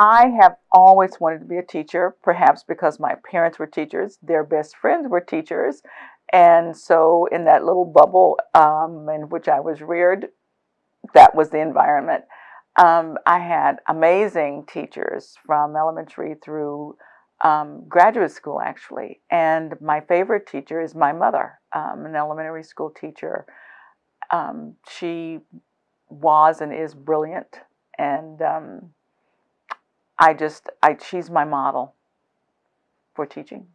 I have always wanted to be a teacher, perhaps because my parents were teachers, their best friends were teachers. And so, in that little bubble um, in which I was reared, that was the environment. Um, I had amazing teachers from elementary through um, graduate school, actually. And my favorite teacher is my mother, um, an elementary school teacher. Um, she was and is brilliant. And um, I just, I, she's my model for teaching.